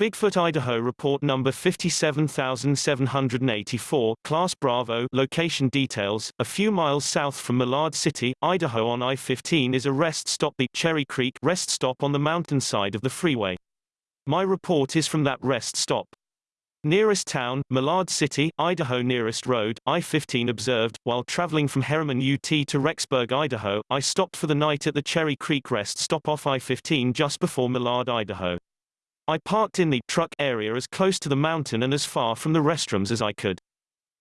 Bigfoot Idaho report number 57784, class Bravo, location details, a few miles south from Malad City, Idaho on I-15 is a rest stop the Cherry Creek rest stop on the mountainside of the freeway. My report is from that rest stop. Nearest town, Malad City, Idaho Nearest road, I-15 observed, while traveling from Herriman UT to Rexburg, Idaho, I stopped for the night at the Cherry Creek rest stop off I-15 just before Malad, Idaho. I parked in the truck area as close to the mountain and as far from the restrooms as I could.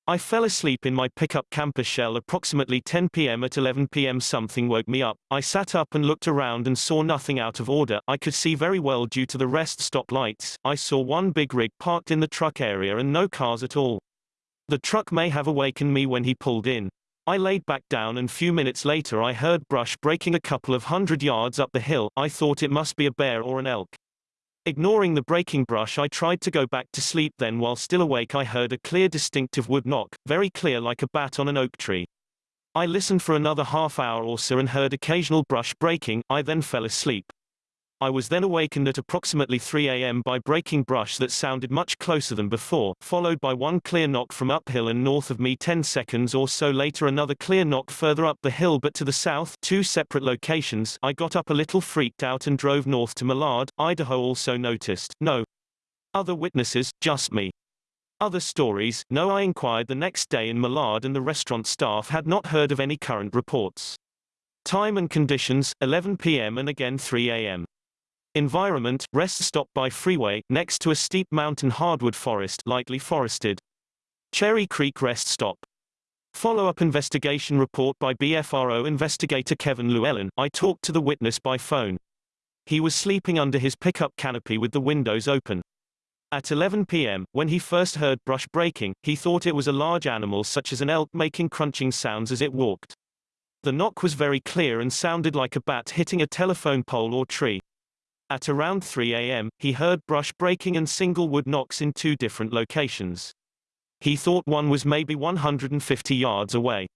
I fell asleep in my pickup camper shell approximately 10 p.m. At 11 p.m. something woke me up. I sat up and looked around and saw nothing out of order. I could see very well due to the rest stop lights. I saw one big rig parked in the truck area and no cars at all. The truck may have awakened me when he pulled in. I laid back down and few minutes later I heard brush breaking a couple of hundred yards up the hill. I thought it must be a bear or an elk. Ignoring the breaking brush I tried to go back to sleep then while still awake I heard a clear distinctive wood knock, very clear like a bat on an oak tree. I listened for another half hour or so and heard occasional brush breaking, I then fell asleep. I was then awakened at approximately 3 a.m. by breaking brush that sounded much closer than before, followed by one clear knock from uphill and north of me 10 seconds or so later another clear knock further up the hill but to the south, two separate locations. I got up a little freaked out and drove north to Malad, Idaho also noticed, no. Other witnesses, just me. Other stories, no I inquired the next day in Malad and the restaurant staff had not heard of any current reports. Time and conditions, 11 p.m. and again 3 a.m. Environment, rest stop by freeway, next to a steep mountain hardwood forest, lightly forested. Cherry Creek rest stop. Follow-up investigation report by BFRO investigator Kevin Llewellyn. I talked to the witness by phone. He was sleeping under his pickup canopy with the windows open. At 11 p.m., when he first heard brush breaking, he thought it was a large animal such as an elk making crunching sounds as it walked. The knock was very clear and sounded like a bat hitting a telephone pole or tree. At around 3 a.m., he heard brush breaking and single wood knocks in two different locations. He thought one was maybe 150 yards away.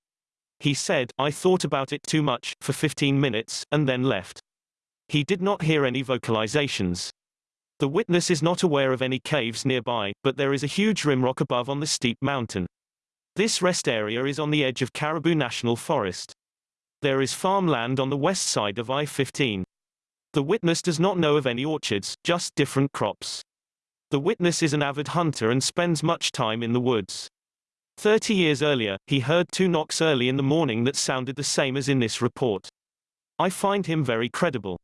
He said, I thought about it too much, for 15 minutes, and then left. He did not hear any vocalizations. The witness is not aware of any caves nearby, but there is a huge rim rock above on the steep mountain. This rest area is on the edge of Caribou National Forest. There is farmland on the west side of I-15. The witness does not know of any orchards, just different crops. The witness is an avid hunter and spends much time in the woods. Thirty years earlier, he heard two knocks early in the morning that sounded the same as in this report. I find him very credible.